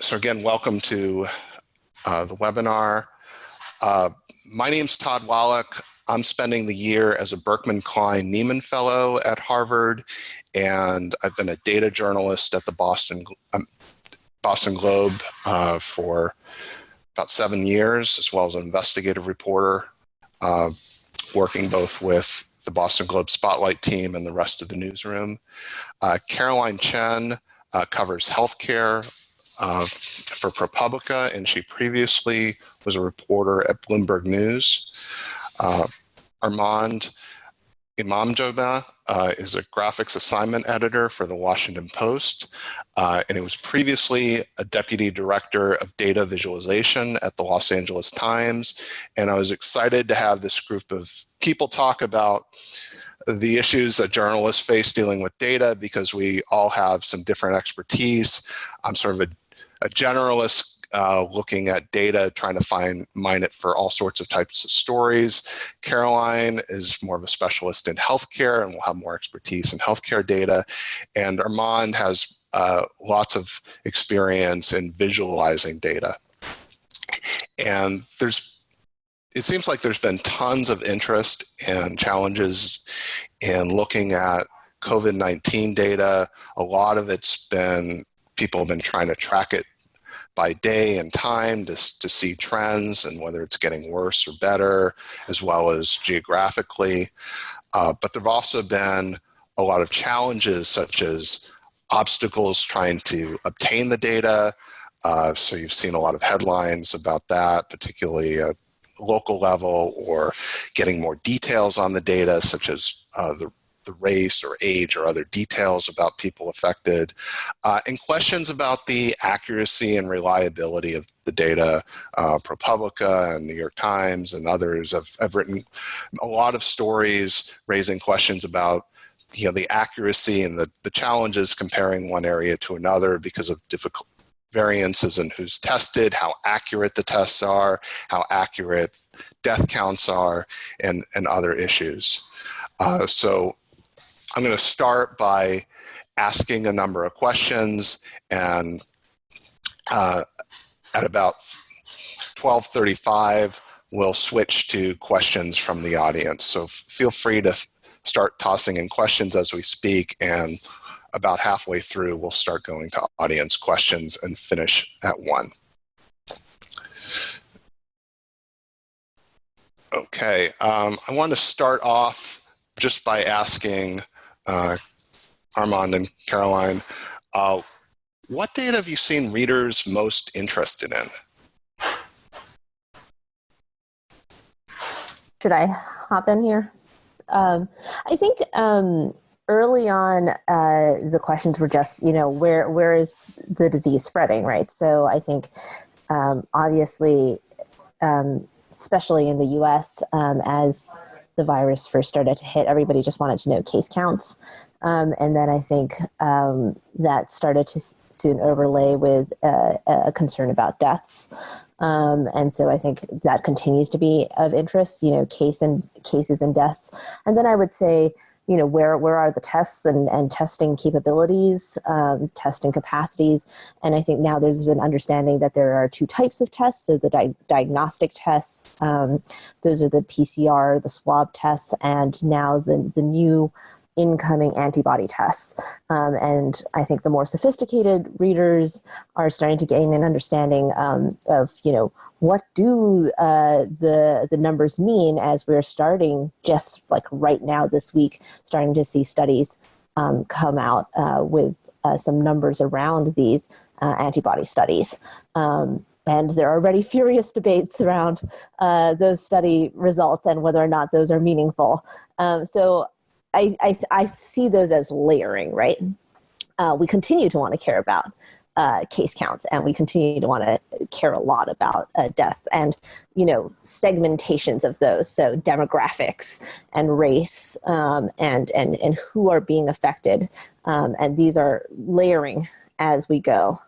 so again, welcome to uh, the webinar. Uh, my name's Todd Wallack. I'm spending the year as a Berkman Klein Nieman Fellow at Harvard, and I've been a data journalist at the Boston, um, Boston Globe uh, for about seven years, as well as an investigative reporter, uh, working both with the Boston Globe Spotlight team and the rest of the newsroom. Uh, Caroline Chen uh, covers healthcare uh, for ProPublica, and she previously was a reporter at Bloomberg News. Uh, Armand Emamdjomeh uh, is a graphics assignment editor for the Washington Post, uh, and he was previously a deputy director of data visualization at the Los Angeles Times. And I was excited to have this group of people talk about the issues that journalists face dealing with data because we all have some different expertise. I'm sort of a a generalist uh, looking at data, trying to find mine it for all sorts of types of stories. Caroline is more of a specialist in healthcare and will have more expertise in healthcare data. And Armand has uh, lots of experience in visualizing data. And there's it seems like there's been tons of interest and challenges in looking at COVID-19 data. A lot of it's been people have been trying to track it by day and time to, to see trends and whether it's getting worse or better, as well as geographically. Uh, but there have also been a lot of challenges such as obstacles trying to obtain the data. Uh, so you've seen a lot of headlines about that, particularly at local level or getting more details on the data, such as uh, the the race or age or other details about people affected, uh, and questions about the accuracy and reliability of the data. Uh, ProPublica and New York Times and others have, have written a lot of stories raising questions about you know, the accuracy and the, the challenges comparing one area to another because of difficult variances in who's tested, how accurate the tests are, how accurate death counts are, and, and other issues. Uh, so I'm going to start by asking a number of questions and uh, at about 1235 we'll switch to questions from the audience. So feel free to start tossing in questions as we speak and about halfway through we'll start going to audience questions and finish at one. Okay, um, I want to start off just by asking uh, Armand and Caroline, uh, what data have you seen readers most interested in? Should I hop in here? Um, I think um, early on, uh, the questions were just, you know, where where is the disease spreading, right? So I think um, obviously, um, especially in the U.S., um, as the virus first started to hit, everybody just wanted to know case counts. Um, and then I think um, that started to soon overlay with uh, a concern about deaths. Um, and so I think that continues to be of interest, you know, case and cases and deaths. And then I would say you know, where, where are the tests and, and testing capabilities, um, testing capacities. And I think now there's an understanding that there are two types of tests. So the di diagnostic tests, um, those are the PCR, the swab tests, and now the, the new incoming antibody tests. Um, and I think the more sophisticated readers are starting to gain an understanding um, of, you know, what do uh, the, the numbers mean as we're starting just like right now this week, starting to see studies um, come out uh, with uh, some numbers around these uh, antibody studies. Um, and there are already furious debates around uh, those study results and whether or not those are meaningful. Um, so I, I, I see those as layering, right? Uh, we continue to want to care about uh, case counts and we continue to want to care a lot about uh, death and you know segmentations of those. So demographics and race um, and and and who are being affected um, and these are layering as we go.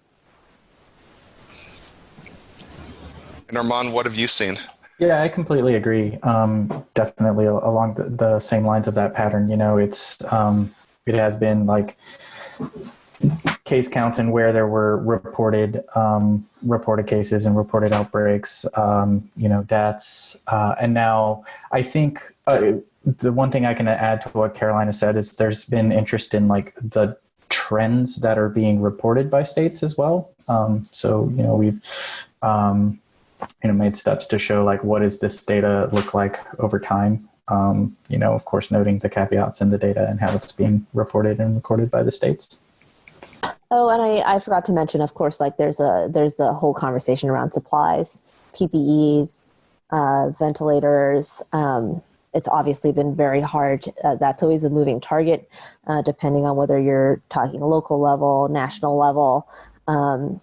And Armand what have you seen yeah, I completely agree. Um, definitely along the, the, same lines of that pattern. You know, it's um, it has been like case counts and where there were reported um, reported cases and reported outbreaks, um, you know, deaths, uh, and now I think uh, the one thing I can add to what Carolina said is there's been interest in like the trends that are being reported by states as well. Um, so you know we've um, you know made steps to show like what does this data look like over time. Um, you know, of course, noting the caveats in the data and how it's being reported and recorded by the states. Oh, and I, I forgot to mention, of course, like there's a there's the whole conversation around supplies, PPEs, uh, ventilators. Um, it's obviously been very hard. Uh, that's always a moving target, uh, depending on whether you're talking local level, national level. Um,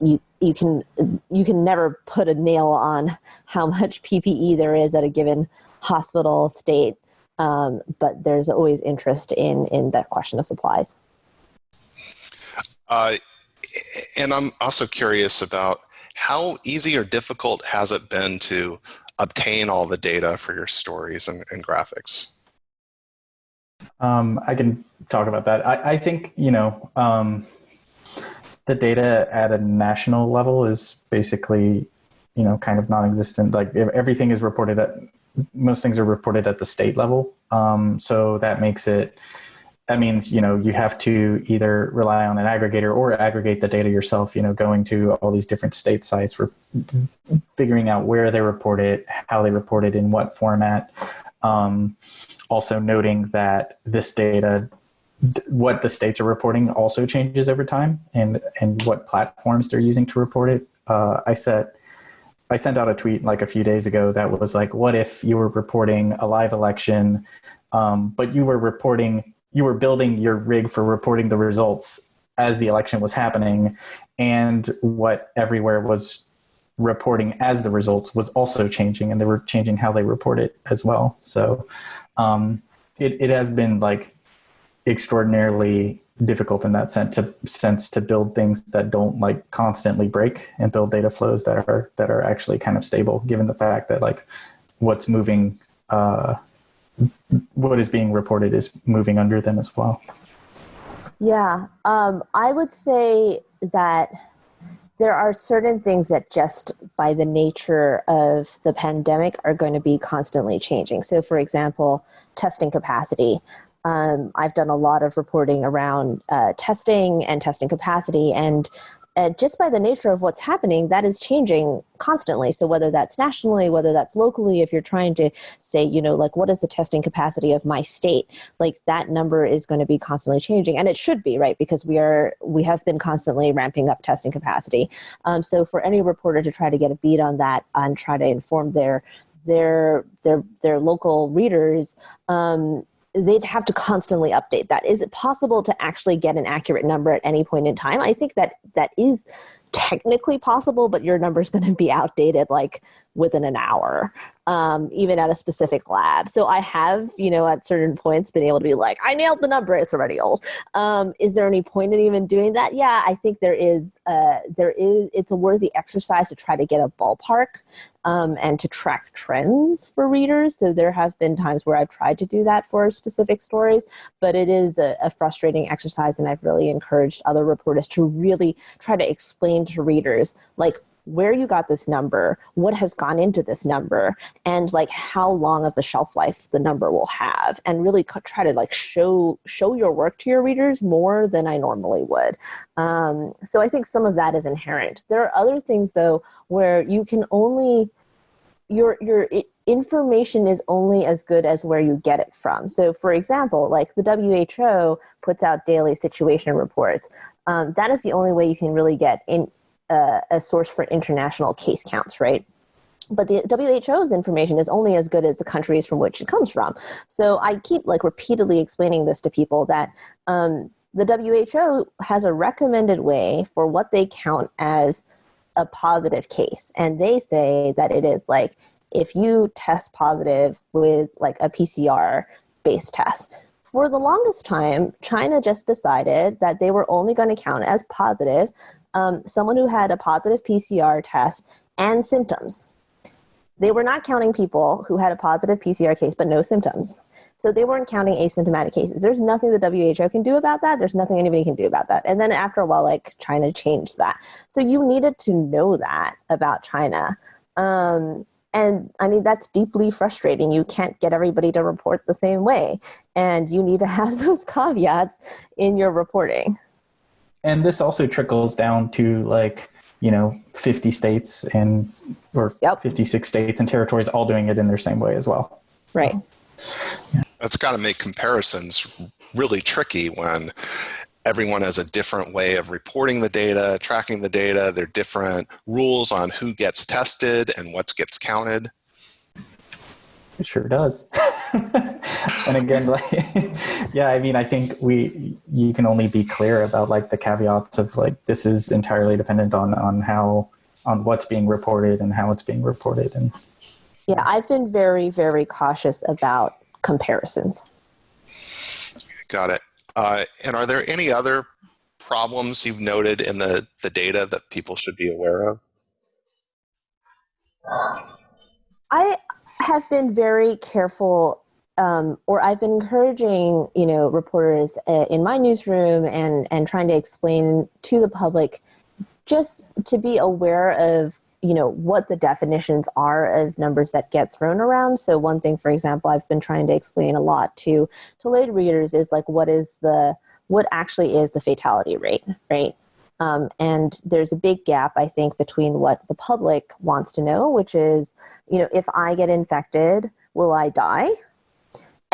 you you can you can never put a nail on how much PPE there is at a given hospital state, um, but there's always interest in in that question of supplies. Uh, and I'm also curious about how easy or difficult has it been to obtain all the data for your stories and, and graphics? Um, I can talk about that. I, I think, you know, um, the data at a national level is basically, you know, kind of non-existent. Like everything is reported at, most things are reported at the state level. Um, so that makes it, that means you know you have to either rely on an aggregator or aggregate the data yourself you know going to all these different state sites for figuring out where they report it how they report it in what format um, also noting that this data what the states are reporting also changes over time and and what platforms they're using to report it. Uh, i set I sent out a tweet like a few days ago that was like, what if you were reporting a live election, um, but you were reporting you were building your rig for reporting the results as the election was happening and what everywhere was reporting as the results was also changing and they were changing how they report it as well. So um, it, it has been like extraordinarily difficult in that sense to sense to build things that don't like constantly break and build data flows that are that are actually kind of stable given the fact that like what's moving uh, what is being reported is moving under them as well. Yeah, um, I would say that there are certain things that just by the nature of the pandemic are going to be constantly changing. So, for example, testing capacity. Um, I've done a lot of reporting around uh, testing and testing capacity, and uh, just by the nature of what's happening, that is changing constantly. So whether that's nationally, whether that's locally, if you're trying to say, you know, like what is the testing capacity of my state, like that number is going to be constantly changing, and it should be right because we are we have been constantly ramping up testing capacity. Um, so for any reporter to try to get a beat on that and try to inform their their their their local readers um, they'd have to constantly update that. Is it possible to actually get an accurate number at any point in time? I think that that is technically possible, but your number is going to be outdated like within an hour um, even at a specific lab. So I have, you know, at certain points been able to be like, I nailed the number. It's already old. Um, is there any point in even doing that? Yeah, I think there is. Uh, there is. It's a worthy exercise to try to get a ballpark um, and to track trends for readers. So there have been times where I've tried to do that for specific stories, but it is a, a frustrating exercise, and I've really encouraged other reporters to really try to explain to readers like where you got this number, what has gone into this number, and like how long of a shelf life the number will have, and really try to like show show your work to your readers more than I normally would. Um, so I think some of that is inherent. There are other things though where you can only your your information is only as good as where you get it from. So, for example, like the WHO puts out daily situation reports. Um, that is the only way you can really get in uh, a source for international case counts, right? But the WHO's information is only as good as the countries from which it comes from. So I keep like repeatedly explaining this to people that um, the WHO has a recommended way for what they count as a positive case. And they say that it is like if you test positive with like a PCR based test. For the longest time, China just decided that they were only going to count as positive um, someone who had a positive PCR test and symptoms. they were not counting people who had a positive PCR case but no symptoms. So they weren't counting asymptomatic cases. There's nothing the WHO can do about that. There's nothing anybody can do about that. And then after a while, like China changed that. So you needed to know that about China. Um, and I mean, that's deeply frustrating. You can't get everybody to report the same way. And you need to have those caveats in your reporting. And this also trickles down to like, you know 50 states and or yep. 56 states and territories all doing it in their same way as well right that's got to make comparisons really tricky when everyone has a different way of reporting the data tracking the data there are different rules on who gets tested and what gets counted it sure does. and again, like, yeah, I mean, I think we, you can only be clear about like the caveats of like, this is entirely dependent on, on how, on what's being reported and how it's being reported. And yeah, I've been very, very cautious about comparisons. Got it. Uh, and are there any other problems you've noted in the, the data that people should be aware of? I have been very careful um, or I've been encouraging, you know, reporters uh, in my newsroom and and trying to explain to the public just to be aware of you know what the definitions are of numbers that get thrown around so one thing for example i've been trying to explain a lot to to lay readers is like what is the what actually is the fatality rate right um, and there's a big gap, I think, between what the public wants to know, which is, you know, if I get infected, will I die?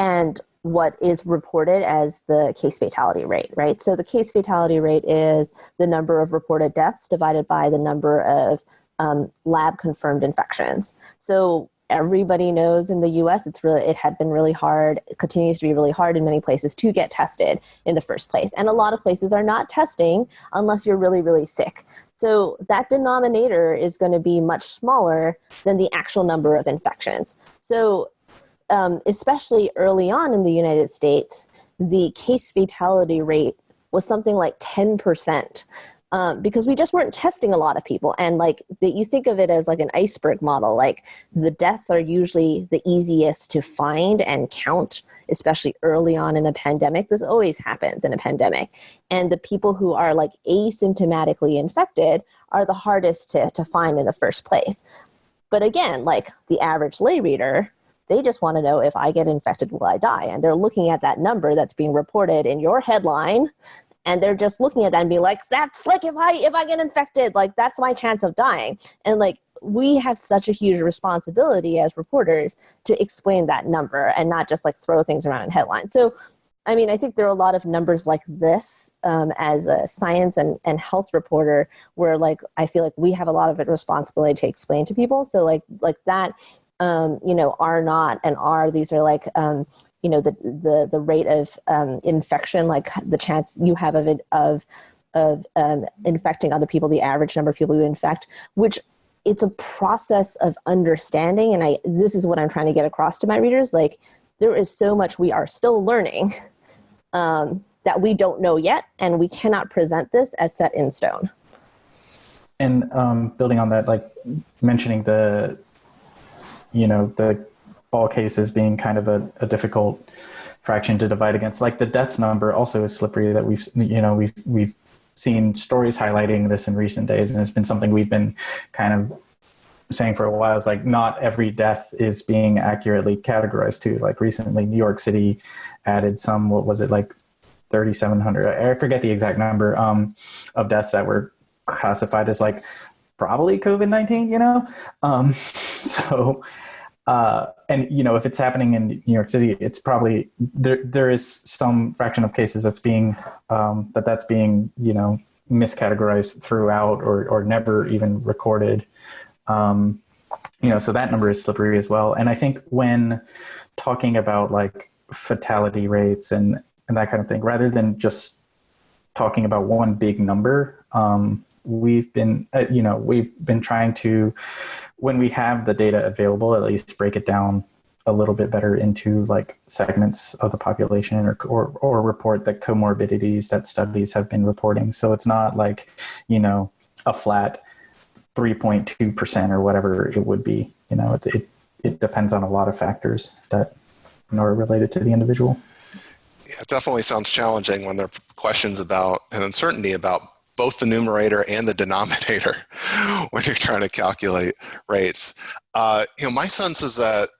And what is reported as the case fatality rate, right? So the case fatality rate is the number of reported deaths divided by the number of um, lab confirmed infections. So everybody knows in the US it's really it had been really hard it continues to be really hard in many places to get tested in the first place and a lot of places are not testing unless you're really really sick so that denominator is going to be much smaller than the actual number of infections so um, especially early on in the United States the case fatality rate was something like 10% um, because we just weren't testing a lot of people. And like that you think of it as like an iceberg model. Like the deaths are usually the easiest to find and count especially early on in a pandemic. This always happens in a pandemic. And the people who are like asymptomatically infected are the hardest to, to find in the first place. But again like the average lay reader they just want to know if I get infected, will I die? And they're looking at that number that's being reported in your headline and they're just looking at that and being like that's like if i if i get infected like that's my chance of dying. And like we have such a huge responsibility as reporters to explain that number and not just like throw things around in headlines. So i mean i think there are a lot of numbers like this um, as a science and, and health reporter where like i feel like we have a lot of responsibility to explain to people. So like like that um, you know, R naught and are. These are like um, you know the the the rate of um, infection, like the chance you have of it of of um, infecting other people, the average number of people you infect, which it's a process of understanding. And I this is what I'm trying to get across to my readers. Like there is so much we are still learning um, that we don't know yet, and we cannot present this as set in stone. And um, building on that, like mentioning the you know the all cases being kind of a, a difficult fraction to divide against. Like the deaths number also is slippery that we've you know we've we've seen stories highlighting this in recent days, and it's been something we've been kind of saying for a while is like not every death is being accurately categorized to like recently new york city added some what was it like 3700 i forget the exact number um, of deaths that were classified as like probably covid-19 you know um, so uh, and you know if it's happening in New York City, it's probably there. There is some fraction of cases that's being um, that that's being you know miscategorized throughout or or never even recorded. Um, you know, so that number is slippery as well. And I think when talking about like fatality rates and and that kind of thing, rather than just talking about one big number, um, we've been uh, you know we've been trying to when we have the data available, at least break it down a little bit better into like segments of the population or, or, or report the comorbidities that studies have been reporting. So it's not like, you know, a flat 3.2% or whatever it would be. you know, it, it, it depends on a lot of factors that are related to the individual. Yeah, it definitely sounds challenging when there are questions about and uncertainty about both the numerator and the denominator when you're trying to calculate rates. Uh, you know, my sense is that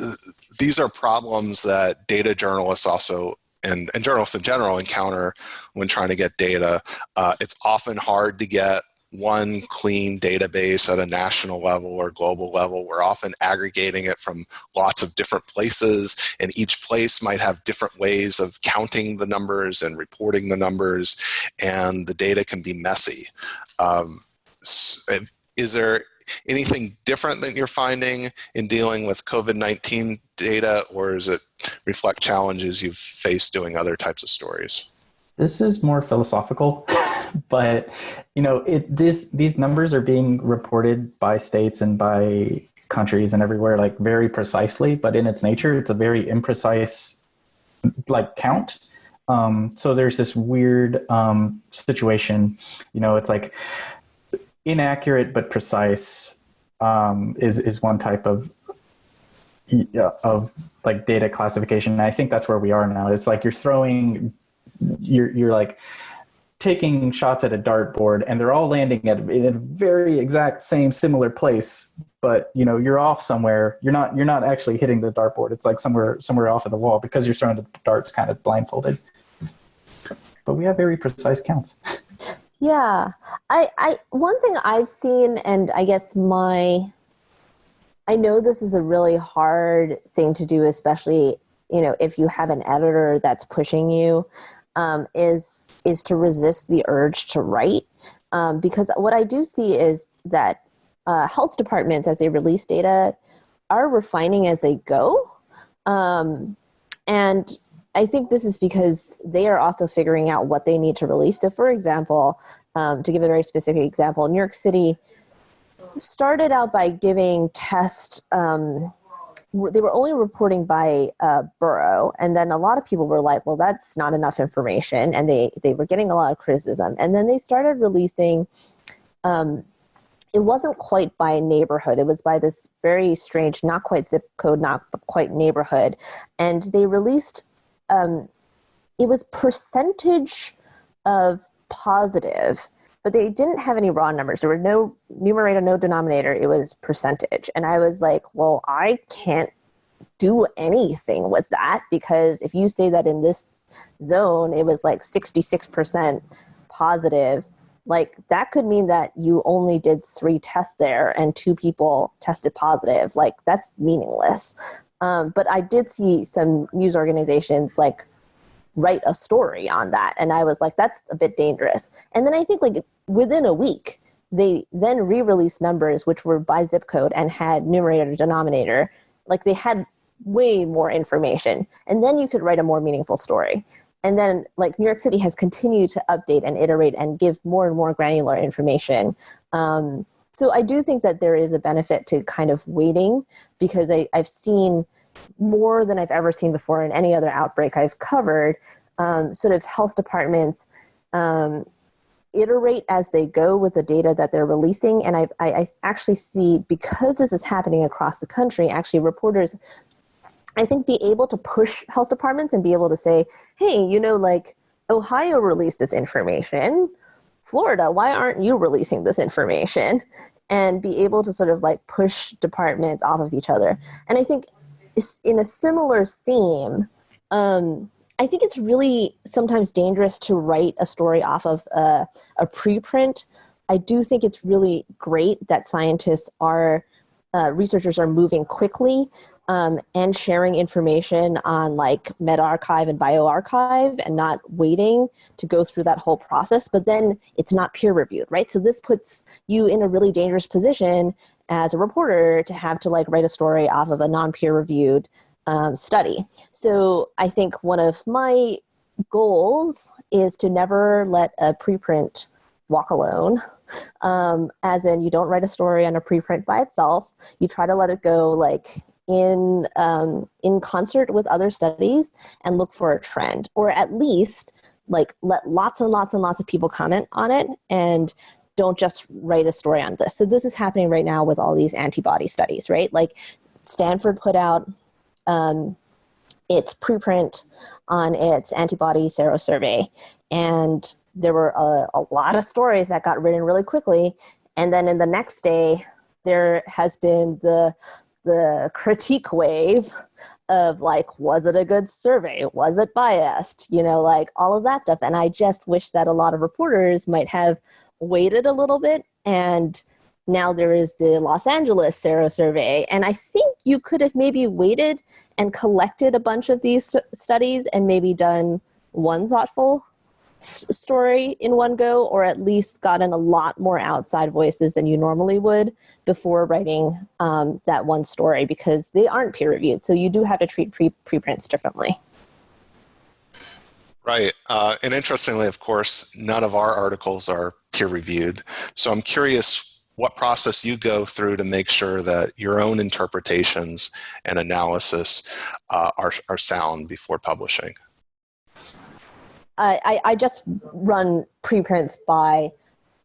uh, these are problems that data journalists also and, and journalists in general encounter when trying to get data. Uh, it's often hard to get one clean database at a national level or global level. We're often aggregating it from lots of different places, and each place might have different ways of counting the numbers and reporting the numbers, and the data can be messy. Um, is there anything different that you're finding in dealing with COVID-19 data, or does it reflect challenges you've faced doing other types of stories? This is more philosophical, but you know, it this these numbers are being reported by states and by countries and everywhere like very precisely, but in its nature, it's a very imprecise like count. Um, so there's this weird um, situation, you know, it's like inaccurate but precise um, is is one type of of like data classification. And I think that's where we are now. It's like you're throwing you're you're like taking shots at a dartboard and they're all landing at in a very exact same similar place but you know you're off somewhere. You're not you're not actually hitting the dartboard. It's like somewhere somewhere off of the wall because you're throwing the darts kind of blindfolded. But we have very precise counts. Yeah. I i one thing i've seen and i guess my i know this is a really hard thing to do especially you know if you have an editor that's pushing you um, is is to resist the urge to write um, because what I do see is that uh, health departments as they release data are refining as they go um, and I think this is because they are also figuring out what they need to release. So, for example, um, to give a very specific example, New York City started out by giving test um, they were only reporting by uh, borough and then a lot of people were like well that's not enough information and they they were getting a lot of criticism. And then they started releasing um, it wasn't quite by neighborhood. It was by this very strange not quite zip code not quite neighborhood. And they released um, it was percentage of positive but they didn't have any raw numbers. There were no numerator, no denominator. It was percentage. And I was like, well, I can't do anything with that because if you say that in this zone it was like 66% positive, like that could mean that you only did three tests there and two people tested positive. Like that's meaningless. Um, but I did see some news organizations like write a story on that. And I was like, that's a bit dangerous. And then I think like within a week, they then re-released numbers which were by zip code and had numerator denominator. Like they had way more information. And then you could write a more meaningful story. And then like New York City has continued to update and iterate and give more and more granular information. Um, so I do think that there is a benefit to kind of waiting because I, I've seen more than I've ever seen before in any other outbreak I've covered, um, sort of health departments um, iterate as they go with the data that they're releasing. And I, I, I actually see, because this is happening across the country, actually reporters, I think, be able to push health departments and be able to say, hey, you know, like Ohio released this information. Florida, why aren't you releasing this information? And be able to sort of like push departments off of each other. And I think in a similar theme, um, I think it's really sometimes dangerous to write a story off of a, a preprint. I do think it's really great that scientists are, uh, researchers are moving quickly um, and sharing information on like medRxiv and bioRxiv and not waiting to go through that whole process, but then it's not peer reviewed, right? So this puts you in a really dangerous position as a reporter to have to like write a story off of a non-peer reviewed um, study. So I think one of my goals is to never let a preprint walk alone. Um, as in, you don't write a story on a preprint by itself. You try to let it go like in um, in concert with other studies and look for a trend, or at least like let lots and lots and lots of people comment on it and don't just write a story on this. So this is happening right now with all these antibody studies, right? Like Stanford put out um, its preprint on its antibody serosurvey, and there were a, a lot of stories that got written really quickly. And then in the next day, there has been the the critique wave of like was it a good survey was it biased you know like all of that stuff and i just wish that a lot of reporters might have waited a little bit and now there is the los angeles Sero survey. and i think you could have maybe waited and collected a bunch of these st- studies and maybe done one thoughtful story in one go, or at least gotten a lot more outside voices than you normally would before writing um, that one story because they aren't peer reviewed. So you do have to treat pre- preprints differently. Right. Uh, and interestingly, of course, none of our articles are peer reviewed. So I'm curious what process you go through to make sure that your own interpretations and analysis uh, are, are sound before publishing. I, I just run preprints by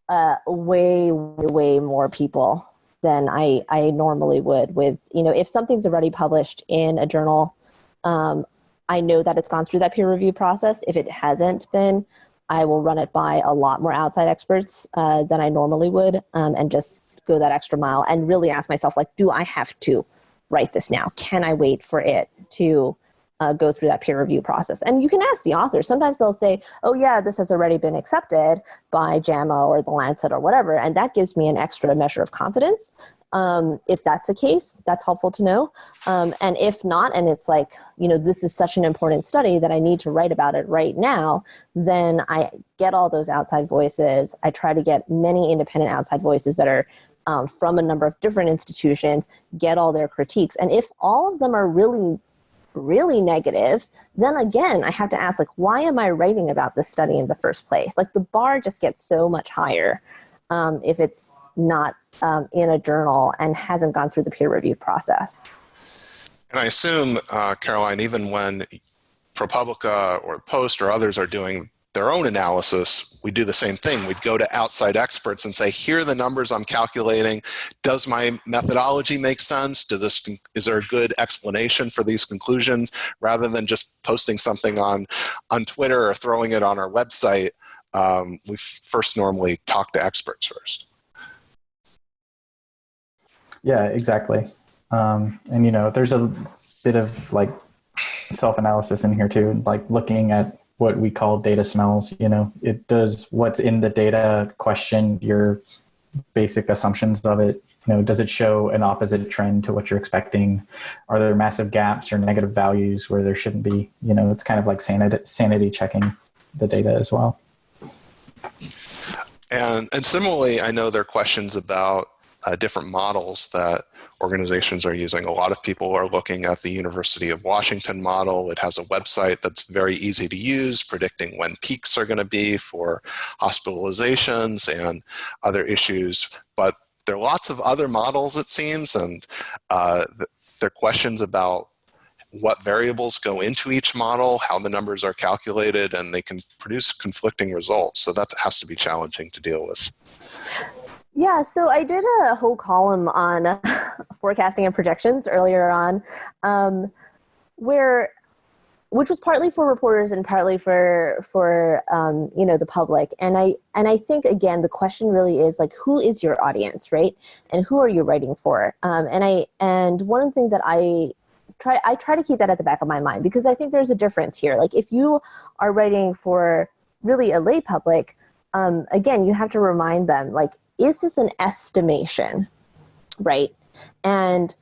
uh, way, way more people than I, I normally would with, you know, if something's already published in a journal, um, I know that it's gone through that peer review process. If it hasn't been, I will run it by a lot more outside experts uh, than I normally would um, and just go that extra mile and really ask myself, like, do I have to write this now? Can I wait for it to uh, go through that peer review process. And you can ask the author. Sometimes they'll say, oh, yeah, this has already been accepted by JAMA or the Lancet or whatever. And that gives me an extra measure of confidence. Um, if that's the case, that's helpful to know. Um, and if not, and it's like, you know, this is such an important study that I need to write about it right now, then I get all those outside voices. I try to get many independent outside voices that are um, from a number of different institutions, get all their critiques. And if all of them are really really negative, then again, I have to ask, like, why am I writing about this study in the first place? Like, the bar just gets so much higher um, if it's not um, in a journal and hasn't gone through the peer review process. And I assume, uh, Caroline, even when ProPublica or Post or others are doing their own analysis, we do the same thing. We'd go to outside experts and say, here are the numbers I'm calculating. Does my methodology make sense? Does this, is there a good explanation for these conclusions? Rather than just posting something on, on Twitter or throwing it on our website, um, we first normally talk to experts first. Yeah, exactly. Um, and, you know, there's a bit of like self-analysis in here too, like looking at what we call data smells. You know, it does what's in the data question your basic assumptions of it. You know, does it show an opposite trend to what you're expecting? Are there massive gaps or negative values where there shouldn't be? You know, it's kind of like sanity, sanity checking the data as well. And, and similarly, I know there are questions about uh, different models that organizations are using. A lot of people are looking at the University of Washington model. It has a website that's very easy to use, predicting when peaks are going to be for hospitalizations and other issues. But there are lots of other models, it seems, and uh, there are questions about what variables go into each model, how the numbers are calculated, and they can produce conflicting results. So that has to be challenging to deal with. Yeah, so I did a whole column on forecasting and projections earlier on, um, where which was partly for reporters and partly for for um, you know the public. And I and I think again the question really is like who is your audience, right? And who are you writing for? Um, and I and one thing that I try I try to keep that at the back of my mind because I think there's a difference here. Like if you are writing for really a lay public, um, again you have to remind them like is this an estimation, right? And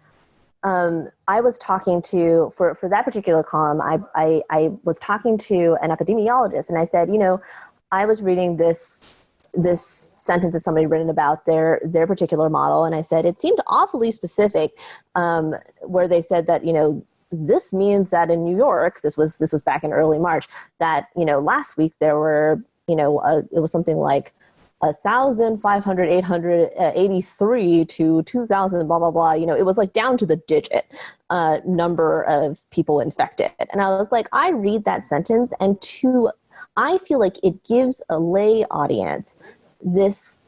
um, I was talking to, for, for that particular column, I, I, I was talking to an epidemiologist and I said, you know, I was reading this this sentence that somebody written about their their particular model and i said it seemed awfully specific um, where they said that you know this means that in new york this was this was back in early march that you know last week there were you know a, it was something like 1,500, 883 uh, to 2,000, blah, blah, blah. You know, it was like down to the digit uh, number of people infected. And I was like, I read that sentence and to, I feel like it gives a lay audience this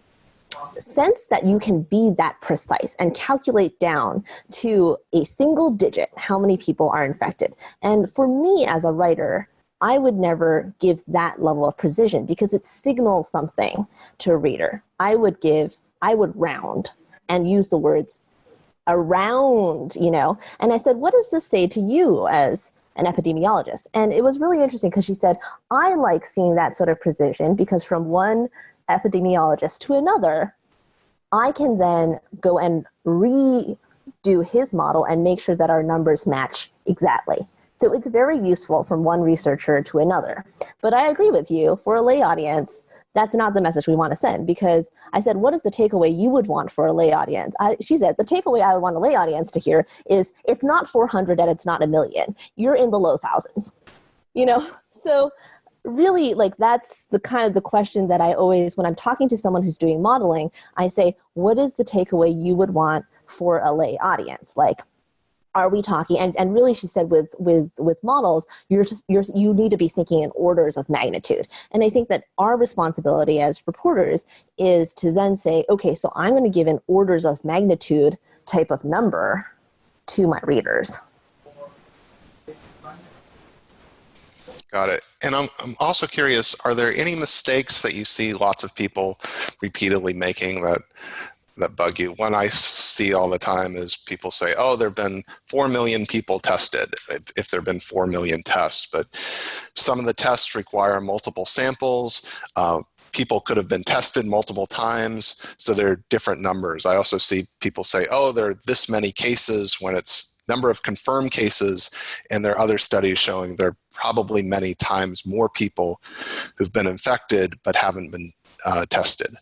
sense that you can be that precise and calculate down to a single digit how many people are infected. And for me as a writer, I would never give that level of precision because it signals something to a reader. I would give, I would round and use the words around, you know. And I said, what does this say to you as an epidemiologist? And it was really interesting because she said, I like seeing that sort of precision because from one epidemiologist to another, I can then go and redo his model and make sure that our numbers match exactly. So it's very useful from one researcher to another. But I agree with you, for a lay audience, that's not the message we want to send because I said, what is the takeaway you would want for a lay audience? I, she said, the takeaway I would want a lay audience to hear is it's not 400 and it's not a million. You're in the low thousands, you know? So really like that's the kind of the question that I always, when I'm talking to someone who's doing modeling, I say, what is the takeaway you would want for a lay audience? Like, are we talking and, and really she said with with with models you're just you're you need to be thinking in orders of magnitude and i think that our responsibility as reporters is to then say okay so i'm going to give an orders of magnitude type of number to my readers Got it. And I'm, I'm also curious, are there any mistakes that you see lots of people repeatedly making that that bug you? One I see all the time is people say, oh, there have been 4 million people tested, if, there have been 4 million tests. But some of the tests require multiple samples. Uh, people could have been tested multiple times, so there are different numbers. I also see people say, oh, there are this many cases when it's number of confirmed cases, and there are other studies showing there are probably many times more people who've been infected but haven't been uh, tested.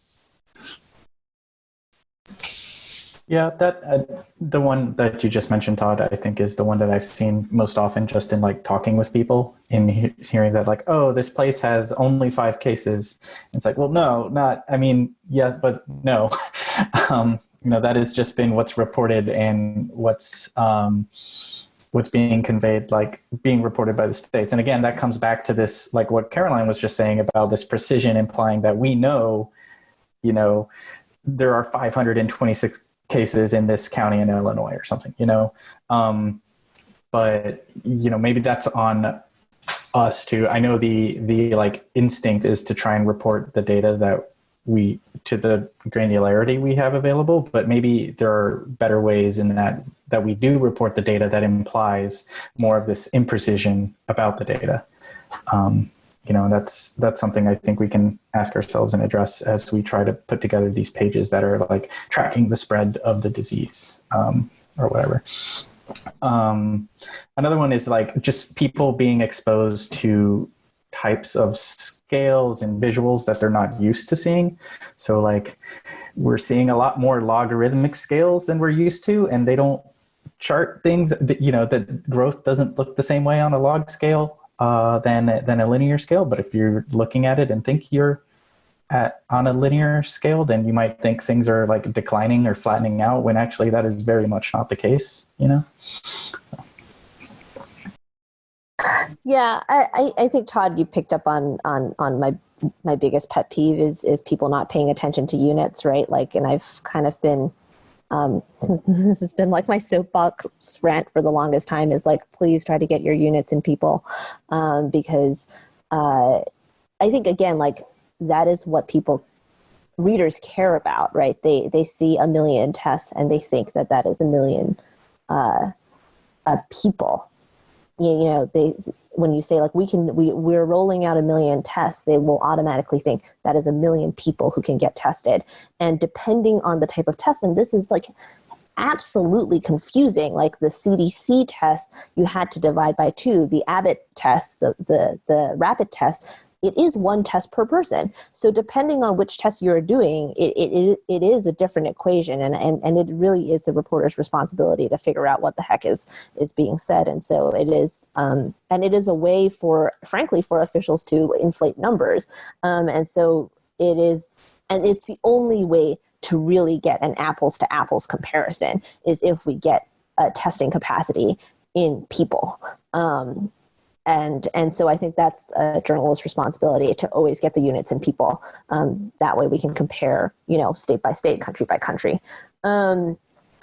Yeah, that uh, the one that you just mentioned, Todd, I think is the one that I've seen most often, just in like talking with people, in he hearing that like, oh, this place has only five cases. it's like, well, no, not. I mean, yes, but no. um, you know, that has just been what's reported and what's um, what's being conveyed, like being reported by the states. And again, that comes back to this, like what Caroline was just saying about this precision, implying that we know, you know, there are 526 cases in this county in Illinois or something, you know. Um, but you know, maybe that's on us to. I know the the like instinct is to try and report the data that we to the granularity we have available, but maybe there are better ways in that that we do report the data that implies more of this imprecision about the data. Um, you know that's that's something i think we can ask ourselves and address as we try to put together these pages that are like tracking the spread of the disease um, or whatever. Um, another one is like just people being exposed to types of scales and visuals that they're not used to seeing. So like we're seeing a lot more logarithmic scales than we're used to and they don't chart things that, you know that growth doesn't look the same way on a log scale uh, than than a linear scale. But if you're looking at it and think you're at on a linear scale, then you might think things are like declining or flattening out when actually that is very much not the case. You know. Yeah, I, I think Todd, you picked up on on on my my biggest pet peeve is is people not paying attention to units, right? Like, and I've kind of been um, this has been like my soapbox rant for the longest time is like, please try to get your units and people um, because uh, I think again, like that is what people readers care about, right? They they see a million tests and they think that that is a million uh, uh, people. You, you know, they when you say like we can we we're rolling out a million tests they will automatically think that is a million people who can get tested. And depending on the type of test and this is like absolutely confusing like the cdc test you had to divide by two the abbott test the the, the rapid test it is one test per person. So depending on which test you're doing, it, it, it is a different equation. And, and, and it really is the reporter's responsibility to figure out what the heck is, is being said. And so it is, um, and it is a way for, frankly, for officials to inflate numbers. Um, and so it is, and it's the only way to really get an apples to apples comparison is if we get a testing capacity in people. Um, and and so I think that's a journalist's responsibility to always get the units and people. Um, that way we can compare, you know, state by state, country by country. Um,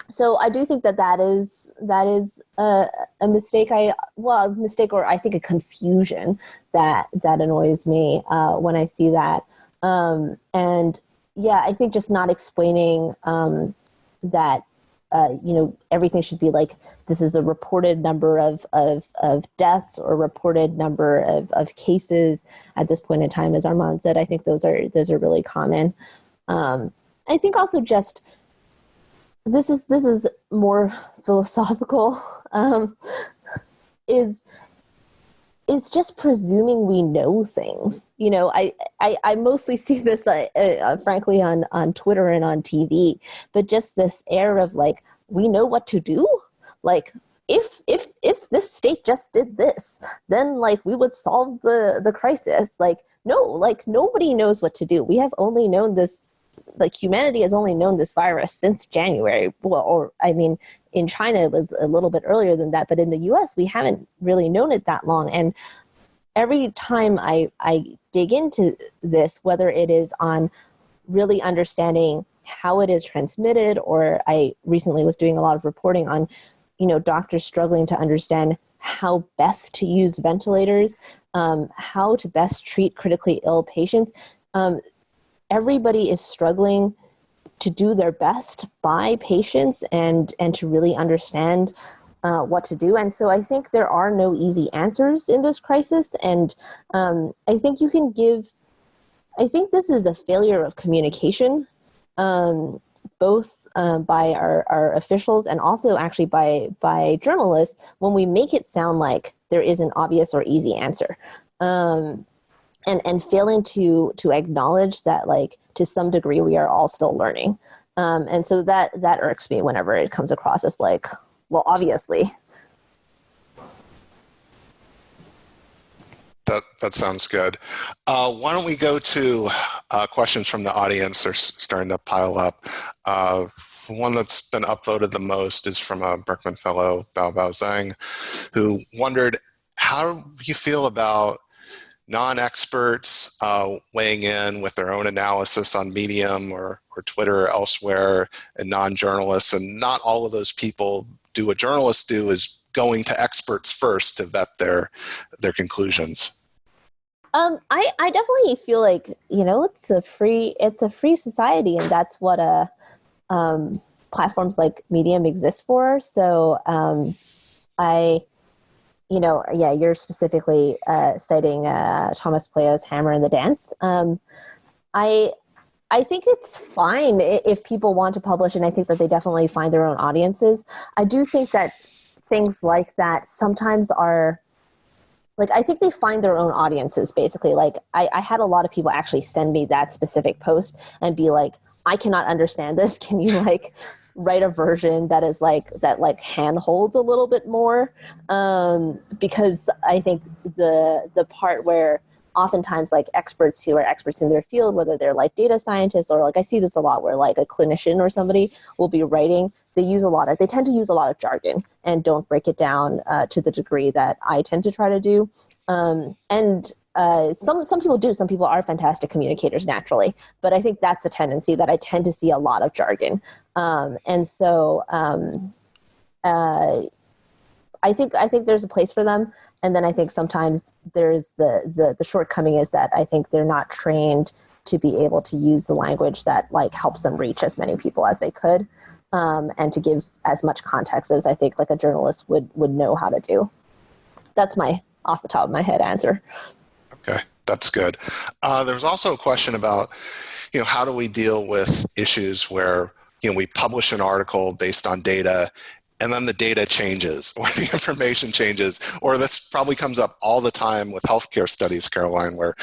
so I do think that that is that is a, a, mistake. I well, mistake or I think a confusion that that annoys me uh, when I see that. Um, and yeah, I think just not explaining um, that uh, you know everything should be like this is a reported number of of, of deaths or reported number of, of cases at this point in time as armand said. I think those are those are really common. Um, i think also just this is this is more philosophical um, is it's just presuming we know things. You know, I, I, I mostly see this, uh, uh, frankly, on, on Twitter and on TV, but just this air of like, we know what to do. Like, if if if this state just did this, then like we would solve the the crisis. Like, no, like nobody knows what to do. We have only known this like humanity has only known this virus since January. Well, or I mean, in China it was a little bit earlier than that, but in the U.S. we haven't really known it that long. And every time I I dig into this, whether it is on really understanding how it is transmitted, or I recently was doing a lot of reporting on, you know, doctors struggling to understand how best to use ventilators, um, how to best treat critically ill patients. Um, everybody is struggling to do their best by patients and and to really understand uh, what to do. And so I think there are no easy answers in this crisis. And um, I think you can give, I think this is a failure of communication, um, both uh, by our, our officials and also actually by, by journalists when we make it sound like there is an obvious or easy answer. Um, and and failing to to acknowledge that like to some degree we are all still learning. Um, and so that that irks me whenever it comes across as like well obviously. That that sounds good. Uh, why don't we go to uh, questions from the audience they're starting to pile up? Uh, one that's been upvoted the most is from a Berkman fellow, Bao Bao Zhang, who wondered, how you feel about non-experts uh, weighing in with their own analysis on Medium or, or Twitter or elsewhere and non-journalists and not all of those people do what journalists do is going to experts first to vet their their conclusions. Um, I, I definitely feel like, you know, it's a free, it's a free society and that's what a, uh, um, platforms like Medium exist for. So, um, I, you know, yeah, you're specifically uh, citing uh, Thomas Pueyo's Hammer and the Dance. Um, I I think it's fine if people want to publish, and I think that they definitely find their own audiences. I do think that things like that sometimes are like I think they find their own audiences basically. Like I, I had a lot of people actually send me that specific post and be like, I cannot understand this. Can you like write a version that is like that like handholds a little bit more um, because I think the the part where oftentimes like experts who are experts in their field whether they're like data scientists or like i see this a lot where like a clinician or somebody will be writing they use a lot of they tend to use a lot of jargon and don't break it down uh, to the degree that i tend to try to do. Um, and uh, some some people do. Some people are fantastic communicators naturally, but I think that's a tendency that I tend to see a lot of jargon, um, and so um, uh, I think I think there's a place for them. And then I think sometimes there's the, the the shortcoming is that I think they're not trained to be able to use the language that like helps them reach as many people as they could, um, and to give as much context as I think like a journalist would would know how to do. That's my off the top of my head answer. Okay, that's good. Uh, there was also a question about, you know, how do we deal with issues where, you know, we publish an article based on data and then the data changes or the information changes, or this probably comes up all the time with healthcare studies, Caroline, where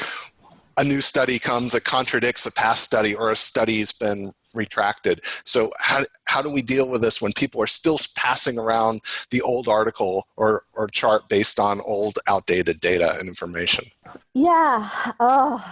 a new study comes that contradicts a past study or a study's been retracted. So how, how do we deal with this when people are still passing around the old article or, or chart based on old outdated data and information? Yeah. Oh,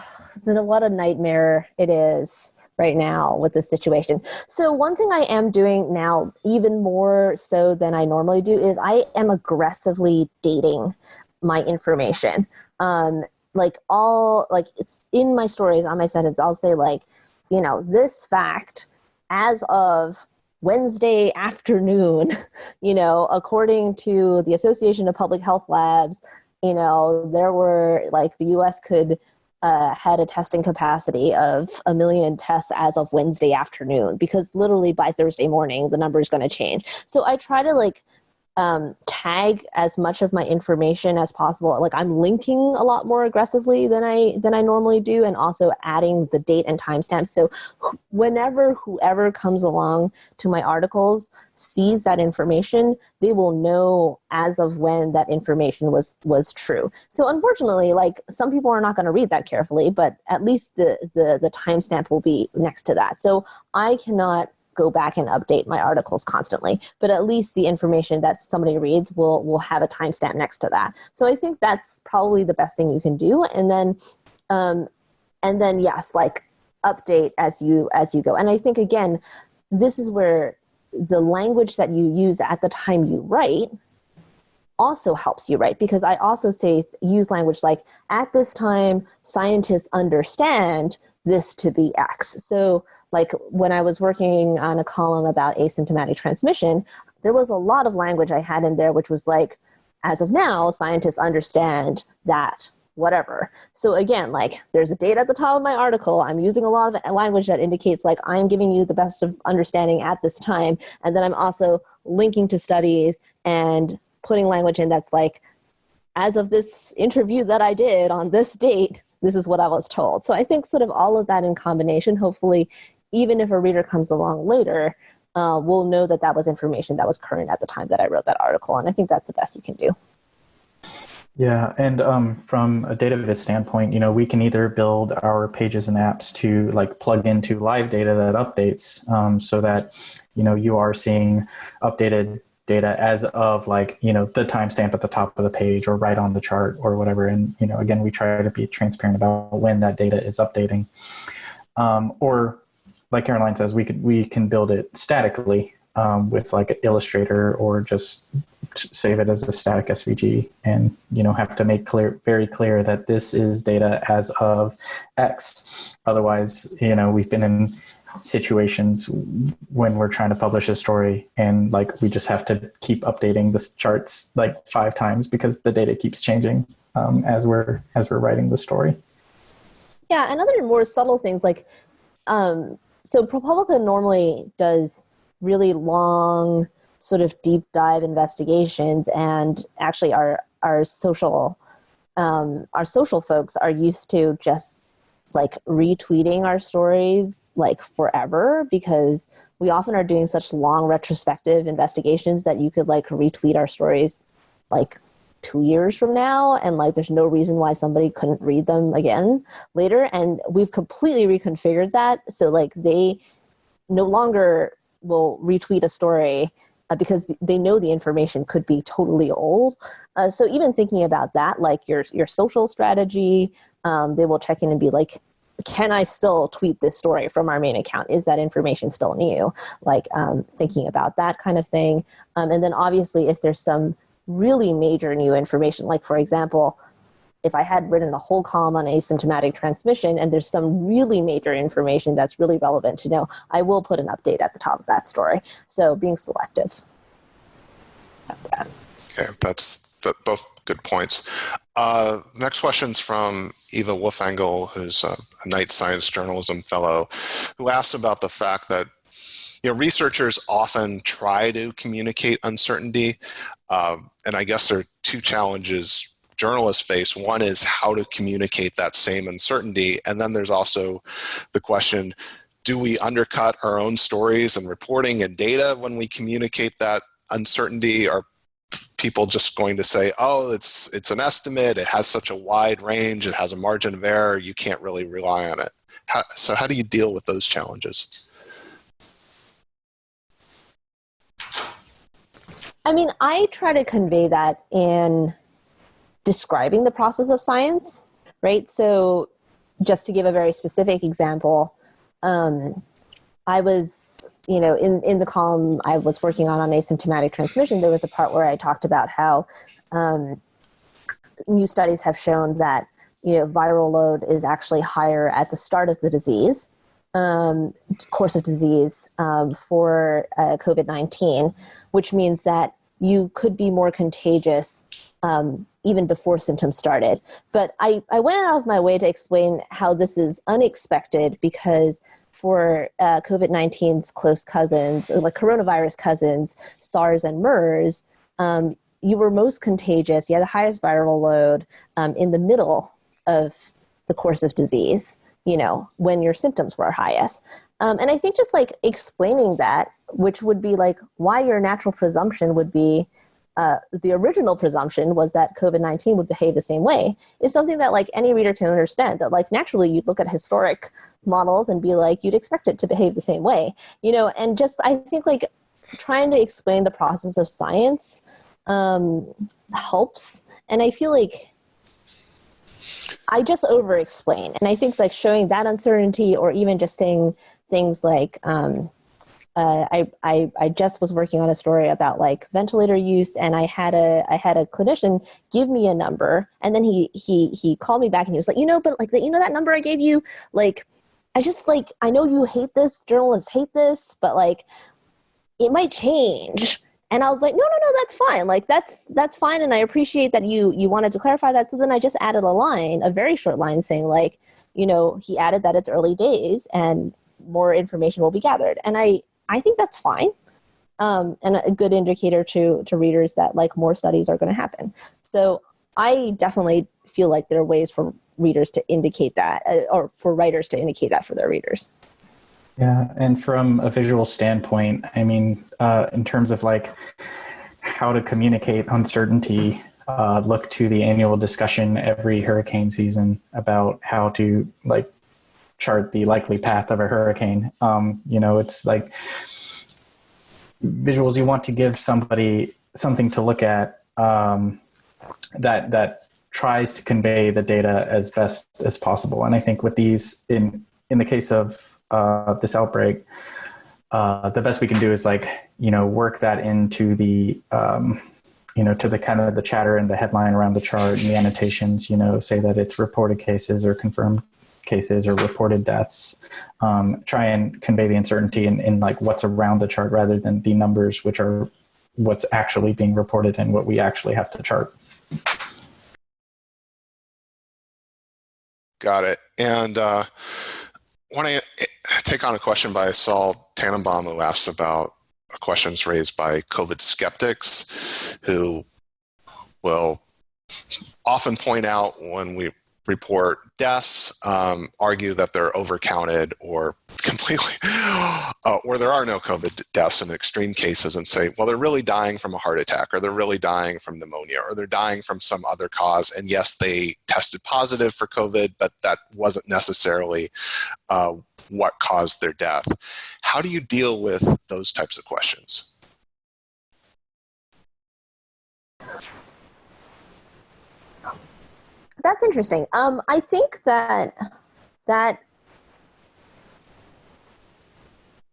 what a nightmare it is right now with this situation. So one thing I am doing now, even more so than I normally do, is I am aggressively dating my information. Um, like all like it's in my stories on my sentence. I'll say like, you know, this fact as of Wednesday afternoon, you know, according to the Association of Public Health Labs, you know, there were like the US could uh, had a testing capacity of a million tests as of Wednesday afternoon because literally by Thursday morning the number is going to change. So I try to like um, tag as much of my information as possible. Like I'm linking a lot more aggressively than I than I normally do, and also adding the date and timestamp. So whenever whoever comes along to my articles sees that information, they will know as of when that information was was true. So unfortunately, like some people are not going to read that carefully, but at least the the the timestamp will be next to that. So I cannot go back and update my articles constantly, but at least the information that somebody reads will will have a timestamp next to that. So I think that's probably the best thing you can do. And then, um, and then yes, like update as you as you go. And I think again, this is where the language that you use at the time you write also helps you write because I also say use language like at this time scientists understand this to be X. So like when I was working on a column about asymptomatic transmission, there was a lot of language I had in there which was like, as of now, scientists understand that whatever. So again, like there's a date at the top of my article. I'm using a lot of language that indicates like I'm giving you the best of understanding at this time. And then I'm also linking to studies and putting language in that's like, as of this interview that I did on this date, this is what I was told. So I think sort of all of that in combination, hopefully even if a reader comes along later, uh, we'll know that that was information that was current at the time that I wrote that article. And I think that's the best you can do. Yeah, and um, from a data viz standpoint, you know, we can either build our pages and apps to like plug into live data that updates, um, so that you know you are seeing updated data as of like you know the timestamp at the top of the page or right on the chart or whatever. And you know, again, we try to be transparent about when that data is updating, um, or like Caroline says, we could we can build it statically um, with like Illustrator or just save it as a static SVG, and you know have to make clear very clear that this is data as of X. Otherwise, you know we've been in situations when we're trying to publish a story and like we just have to keep updating the charts like five times because the data keeps changing um, as we're as we're writing the story. Yeah, and other more subtle things like um, so ProPublica normally does really long, sort of deep dive investigations, and actually our our social um, our social folks are used to just like retweeting our stories like forever because we often are doing such long retrospective investigations that you could like retweet our stories like two years from now and like there's no reason why somebody couldn't read them again later and we've completely reconfigured that. So like they no longer will retweet a story uh, because they know the information could be totally old. Uh, so even thinking about that like your your social strategy um, they will check in and be like can I still tweet this story from our main account? Is that information still new? Like um, thinking about that kind of thing. Um, and then obviously if there's some really major new information. Like for example, if I had written a whole column on asymptomatic transmission and there's some really major information that's really relevant to know, I will put an update at the top of that story. So being selective. Okay, that's both good points. Uh, next question's from Eva Wolfangel, who's a, a Knight Science Journalism Fellow, who asks about the fact that you know, researchers often try to communicate uncertainty. Uh, and I guess there are two challenges journalists face. One is how to communicate that same uncertainty. And then there's also the question, do we undercut our own stories and reporting and data when we communicate that uncertainty? Are people just going to say, oh, it's, it's an estimate, it has such a wide range, it has a margin of error, you can't really rely on it. How, so how do you deal with those challenges? I mean, I try to convey that in describing the process of science, right? So, just to give a very specific example, um, I was, you know, in, in the column I was working on on asymptomatic transmission, there was a part where I talked about how um, new studies have shown that you know viral load is actually higher at the start of the disease um, course of disease um, for uh, covid-19 which means that you could be more contagious um, even before symptoms started. But I, I went out of my way to explain how this is unexpected because for uh, COVID 19's close cousins, like coronavirus cousins, SARS and MERS, um, you were most contagious, you had the highest viral load um, in the middle of the course of disease, you know, when your symptoms were highest. Um, and I think just like explaining that, which would be like why your natural presumption would be uh, the original presumption was that COVID 19 would behave the same way, is something that like any reader can understand. That like naturally you'd look at historic models and be like, you'd expect it to behave the same way, you know, and just I think like trying to explain the process of science um, helps. And I feel like I just over explain. And I think like showing that uncertainty or even just saying things like, um, uh, I, I, I just was working on a story about like ventilator use and I had a I had a clinician give me a number and then he he he called me back and he was like you know but like that you know that number I gave you like I just like I know you hate this journalists hate this but like it might change and I was like no no no that's fine like that's that's fine and I appreciate that you you wanted to clarify that so then I just added a line a very short line saying like you know he added that it's early days and more information will be gathered and I I think that's fine. Um, and a good indicator to to readers that like more studies are going to happen. So I definitely feel like there are ways for readers to indicate that, uh, or for writers to indicate that for their readers. Yeah, and from a visual standpoint, I mean, uh, in terms of like how to communicate uncertainty, uh, look to the annual discussion every hurricane season about how to like chart the likely path of a hurricane. Um, you know, it's like visuals. You want to give somebody something to look at um, that that tries to convey the data as best as possible. And I think with these, in in the case of uh, this outbreak, uh, the best we can do is like you know work that into the um, you know to the kind of the chatter and the headline around the chart and the annotations. You know, say that it's reported cases or confirmed cases or reported deaths um, try and convey the uncertainty in, in like what's around the chart rather than the numbers which are what's actually being reported and what we actually have to chart got it. And uh, when i take on a question by saul tannenbaum who asks about questions raised by covid skeptics who will often point out when we report deaths, um, argue that they're overcounted or completely, uh, or there are no COVID deaths in extreme cases and say, well, they're really dying from a heart attack or they're really dying from pneumonia or they're dying from some other cause. And yes, they tested positive for COVID, but that wasn't necessarily uh, what caused their death. How do you deal with those types of questions? That's interesting. Um, I think that that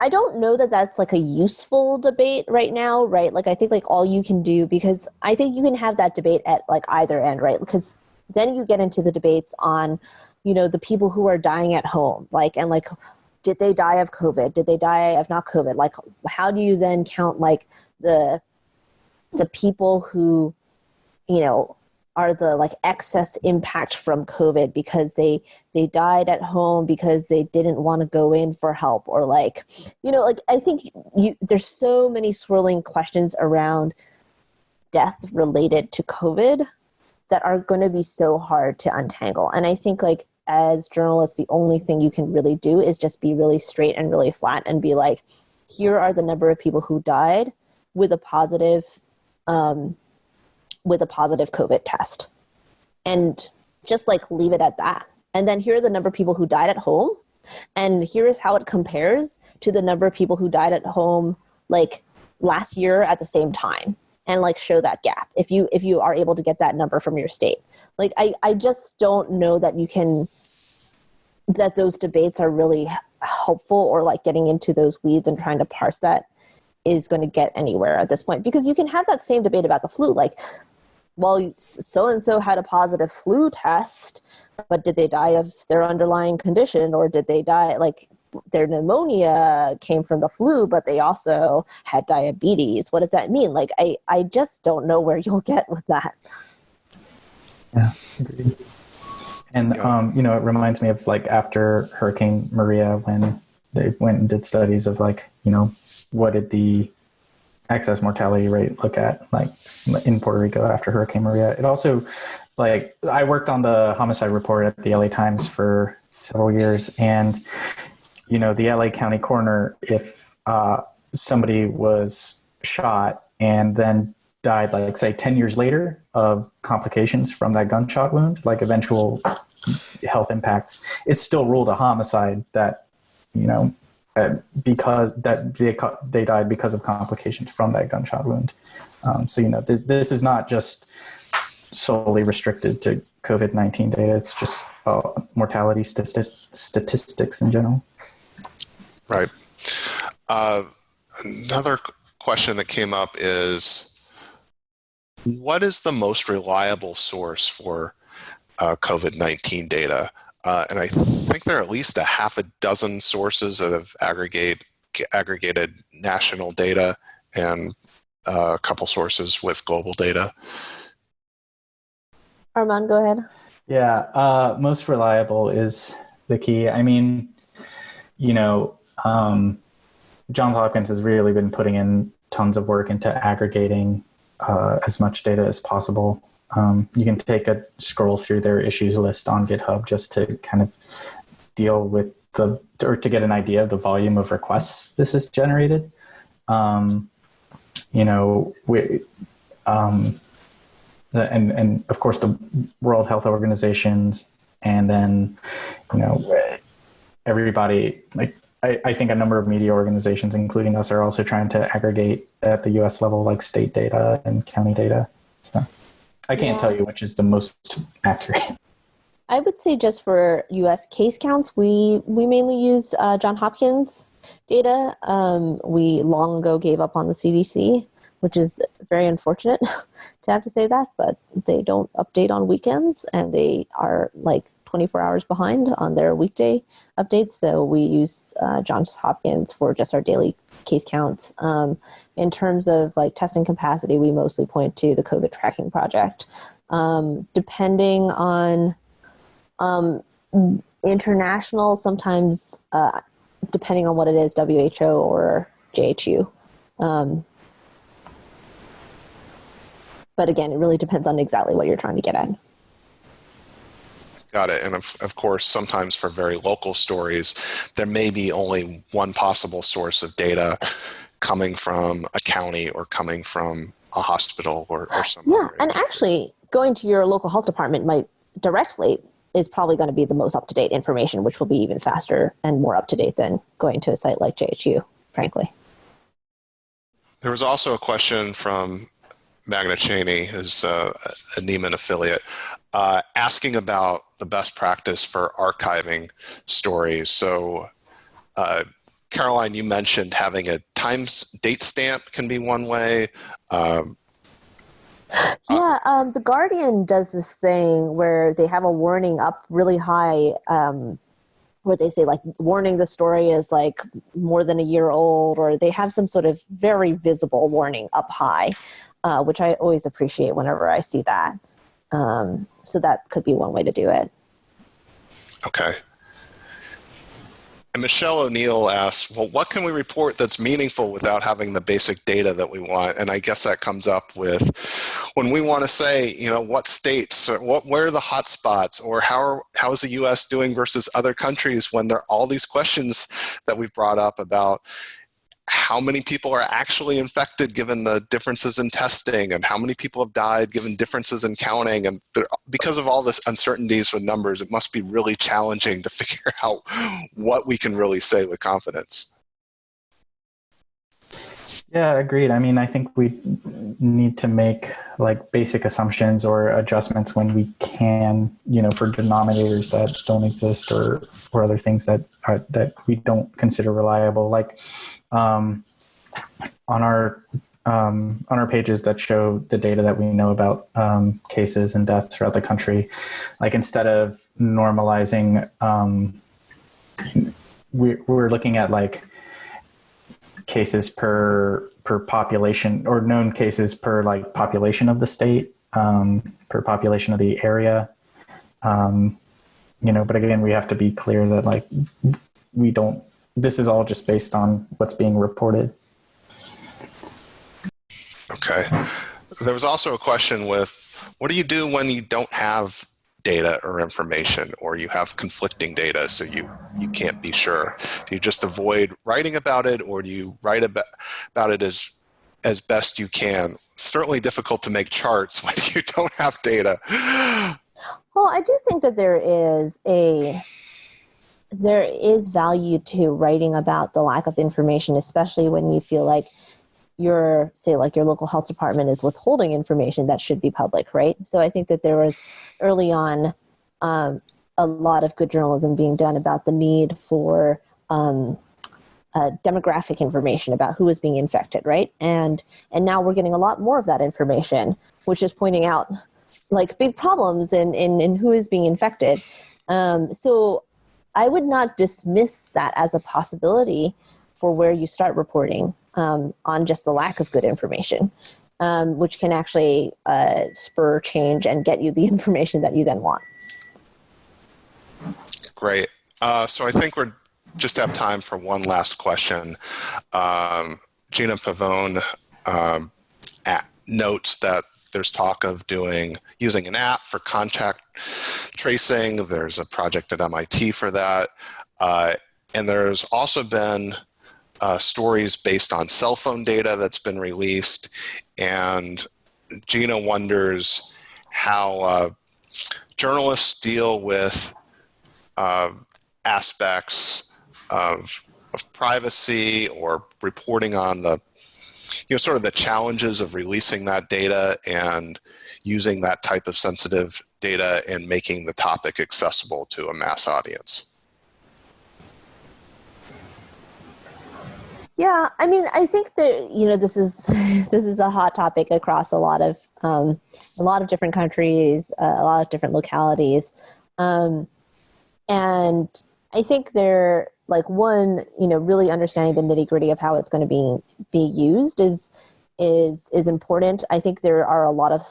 I don't know that that's like a useful debate right now, right? Like I think like all you can do because I think you can have that debate at like either end, right? Because then you get into the debates on, you know, the people who are dying at home, like and like did they die of COVID? Did they die of not COVID? Like how do you then count like the the people who, you know, are the like excess impact from covid because they they died at home because they didn't want to go in for help or like you know like i think you there's so many swirling questions around death related to covid that are going to be so hard to untangle. And i think like as journalists the only thing you can really do is just be really straight and really flat and be like here are the number of people who died with a positive um, with a positive COVID test. And just like leave it at that. And then here are the number of people who died at home. And here's how it compares to the number of people who died at home like last year at the same time and like show that gap if you if you are able to get that number from your state like i i just don't know that you can that those debates are really helpful or like getting into those weeds and trying to parse that is going to get anywhere at this point because you can have that same debate about the flu like well, so and so had a positive flu test, but did they die of their underlying condition or did they die like their pneumonia came from the flu, but they also had diabetes? What does that mean? Like, I, I just don't know where you'll get with that. Yeah, agreed. And, um, you know, it reminds me of like after Hurricane Maria when they went and did studies of like, you know, what did the excess mortality rate look at like in Puerto Rico after Hurricane Maria. It also like I worked on the homicide report at the LA Times for several years and you know the LA County coroner if uh, somebody was shot and then died like say 10 years later of complications from that gunshot wound like eventual health impacts it's still ruled a homicide that you know because that they they died because of complications from that gunshot wound. Um, so you know this, this is not just solely restricted to COVID nineteen data. It's just uh, mortality statistics in general. Right. Uh, another question that came up is, what is the most reliable source for uh, COVID nineteen data? Uh, and I think there are at least a half a dozen sources that have aggregate, aggregated national data and uh, a couple sources with global data. Armand, go ahead. Yeah, uh, most reliable is the key. I mean, you know, um, Johns Hopkins has really been putting in tons of work into aggregating uh, as much data as possible. Um, you can take a scroll through their issues list on GitHub just to kind of deal with the or to get an idea of the volume of requests this has generated. Um, you know, we, um, and and of course the World Health Organizations, and then you know everybody like I, I think a number of media organizations, including us, are also trying to aggregate at the U.S. level, like state data and county data. So. I can't yeah. tell you which is the most accurate. I would say just for U.S. case counts, we we mainly use uh, John Hopkins data. Um, we long ago gave up on the CDC, which is very unfortunate to have to say that, but they don't update on weekends, and they are like 24 hours behind on their weekday updates. So we use uh, Johns Hopkins for just our daily case counts. Um, in terms of like testing capacity, we mostly point to the COVID tracking project. Um, depending on um, international, sometimes uh, depending on what it is, WHO or JHU. Um, but again, it really depends on exactly what you're trying to get at. Got it. And of, of course, sometimes for very local stories, there may be only one possible source of data coming from a county or coming from a hospital or, or uh, somewhere. Yeah, and actually, going to your local health department might directly is probably going to be the most up to date information, which will be even faster and more up to date than going to a site like JHU, frankly. There was also a question from Magna Cheney, who's uh, a Nieman affiliate, uh, asking about the best practice for archiving stories. So, uh, Caroline, you mentioned having a time date stamp can be one way. Um, yeah, um, the Guardian does this thing where they have a warning up really high, um, where they say like warning the story is like more than a year old, or they have some sort of very visible warning up high, uh, which I always appreciate whenever I see that. Um, so that could be one way to do it. Okay. And Michelle O'Neill asks, well, what can we report that's meaningful without having the basic data that we want? And I guess that comes up with when we want to say, you know, what states, or what, where are the hot spots, or how, are, how is the U.S. doing versus other countries when there are all these questions that we've brought up about, how many people are actually infected given the differences in testing and how many people have died given differences in counting and there, because of all this uncertainties with numbers it must be really challenging to figure out what we can really say with confidence yeah agreed i mean i think we need to make like basic assumptions or adjustments when we can you know for denominators that don't exist or or other things that are that we don't consider reliable like um, on our um, on our pages that show the data that we know about um, cases and deaths throughout the country. Like instead of normalizing, um, we, we're looking at like cases per per population or known cases per like population of the state, um, per population of the area. Um, you know, but again, we have to be clear that like we don't. This is all just based on what's being reported. Okay. There was also a question with what do you do when you don't have data or information or you have conflicting data so you you can't be sure. Do you just avoid writing about it or do you write about, about it as as best you can? Certainly difficult to make charts when you don't have data. Well i do think that there is a there is value to writing about the lack of information especially when you feel like your say like your local health department is withholding information that should be public right? So i think that there was early on um, a lot of good journalism being done about the need for um, uh, demographic information about who is being infected right? And and now we're getting a lot more of that information which is pointing out like big problems in in, in who is being infected. Um, so i would not dismiss that as a possibility for where you start reporting um, on just the lack of good information, um, which can actually uh, spur change and get you the information that you then want. Great. Uh, so I think we're just have time for one last question. Um, Gina Pavone um, notes that there's talk of doing using an app for contact tracing. There's a project at MIT for that. Uh, and there's also been uh, stories based on cell phone data that's been released. And Gina wonders how uh, journalists deal with uh, aspects of, of privacy or reporting on the you know sort of the challenges of releasing that data and using that type of sensitive data and making the topic accessible to a mass audience. Yeah, I mean, I think that you know this is this is a hot topic across a lot of um, a lot of different countries, uh, a lot of different localities, um, and I think they're like one, you know, really understanding the nitty gritty of how it's going to be be used is is is important. I think there are a lot of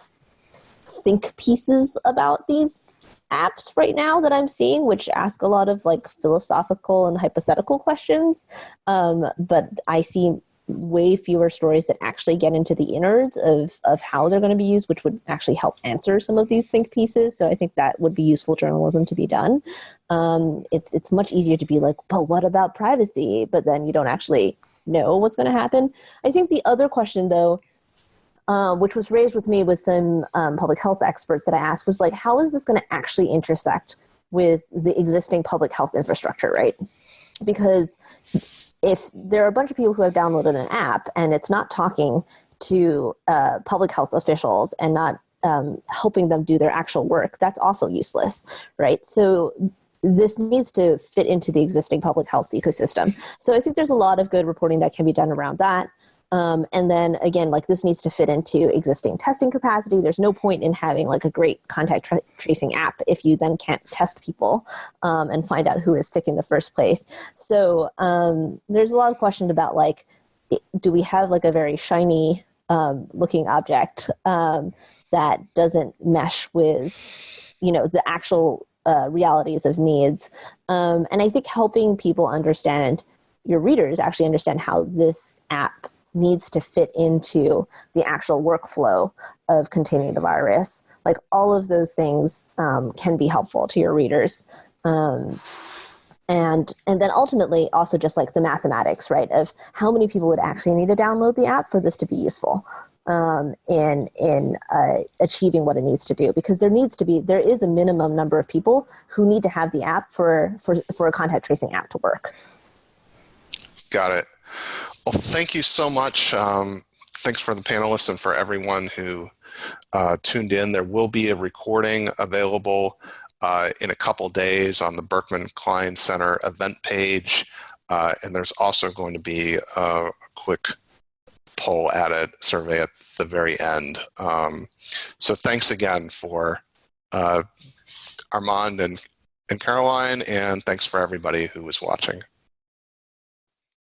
think pieces about these apps right now that I'm seeing, which ask a lot of like philosophical and hypothetical questions. Um, but I see way fewer stories that actually get into the innards of, of how they're going to be used, which would actually help answer some of these think pieces. So I think that would be useful journalism to be done. Um, it's, it's much easier to be like, but what about privacy? But then you don't actually know what's going to happen. I think the other question though, um, which was raised with me with some um, public health experts that I asked was like, how is this going to actually intersect with the existing public health infrastructure, right? Because if there are a bunch of people who have downloaded an app and it's not talking to uh, public health officials and not um, helping them do their actual work, that's also useless, right? So this needs to fit into the existing public health ecosystem. So I think there's a lot of good reporting that can be done around that. Um, and then again, like this needs to fit into existing testing capacity. There's no point in having like a great contact tra- tracing app if you then can't test people um, and find out who is sick in the first place. So um, there's a lot of questions about like, do we have like a very shiny um, looking object um, that doesn't mesh with, you know, the actual uh, realities of needs? Um, and I think helping people understand your readers actually understand how this app needs to fit into the actual workflow of containing the virus. Like all of those things um, can be helpful to your readers. Um, and and then ultimately also just like the mathematics right of how many people would actually need to download the app for this to be useful um, in in uh, achieving what it needs to do because there needs to be there is a minimum number of people who need to have the app for for for a contact tracing app to work got it well, thank you so much. Um, thanks for the panelists and for everyone who uh, tuned in. There will be a recording available uh, in a couple days on the Berkman Klein Center event page. Uh, and there's also going to be a quick poll added, sort survey at the very end. Um, so thanks again for uh, Armand and, and Caroline, and thanks for everybody who was watching.